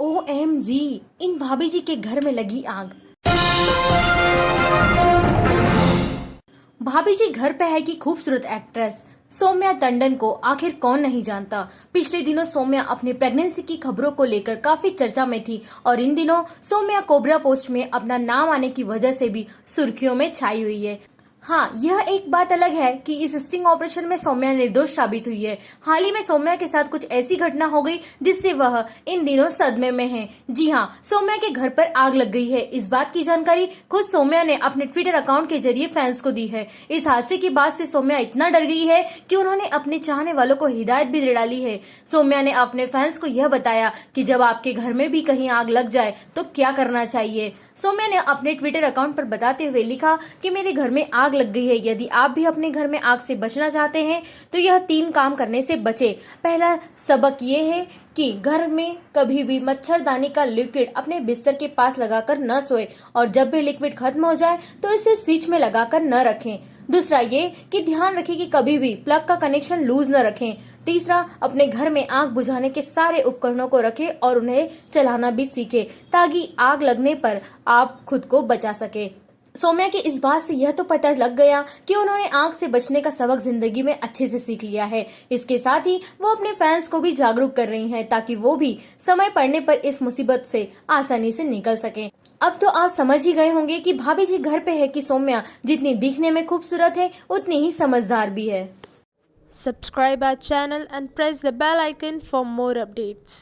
O M G इन भाभी जी के घर में लगी आग। भाभी जी घर पे है की खूबसूरत एक्ट्रेस। सौम्या टंडन को आखिर कौन नहीं जानता। पिछले दिनों सौम्या अपनी प्रेगनेंसी की खबरों को लेकर काफ़ी चर्चा में थी और इन दिनों सौम्या कोबरा पोस्ट में अपना नाम आने की वजह से भी सुर्खियों में छाई हुई है। हाँ यह एक बात अलग है कि इस स्टिंग ऑपरेशन में सौम्या निर्दोष साबित हुई है। हाल ही में सौम्या के साथ कुछ ऐसी घटना हो गई जिससे वह इन दिनों सदमे में है। जी हाँ सौम्या के घर पर आग लग गई है। इस बात की जानकारी खुद सौम्या ने अपने ट्विटर अकाउंट के ज़रिए फैंस को दी है। इस हादसे की बात से सौम्या इतना डर गई है कि उन्होंने अपने चाहने वालों को हिदायत भी दे डाली है। सौम्या ने अपने फैंस को यह बताया कि जब आपके घर में भी कहीं आग लग जाए तो क्या करना चाहिए? सौम्या ने अपने ट्विटर अकाउंट पर बताते हुए लिखा कि मेरे घर में आग लग गई है। यदि आप भी अपने घर में आग से बचना चाहते हैं तो यह तीन काम करने से बचे। पहला सबक ये है कि घर में कभी भी मच्छरदानी का लिक्विड अपने बिस्तर के पास लगाकर न सोए और जब भी लिक्विड खत्म हो जाए तो इसे स्विच में लगाकर न रखें। दूसरा ये कि ध्यान रखें कि कभी भी प्लग का कनेक्शन लूज न रखें। तीसरा, अपने घर में आग बुझाने के सारे उपकरणों को रखें और उन्हें चलाना भी सीखें ताकि आग लगने पर आप खुद को बचा सके। सौम्या के इस बात से यह तो पता लग गया कि उन्होंने आग से बचने का सबक ज़िंदगी में अच्छे से सीख लिया है। इसके साथ ही वो अपने फैंस को भी जागरूक कर रही हैं ताकि वो भी समय पड़ने पर इस मुसीबत से आसानी से निकल सके। अब तो आप समझ ही गए होंगे कि भाभी जी घर पे है कि सौम्या जितनी दिखने में खूबसूरत है, उतनी ही समझदार भी है। Subscribe our channel and press the bell icon for more updates.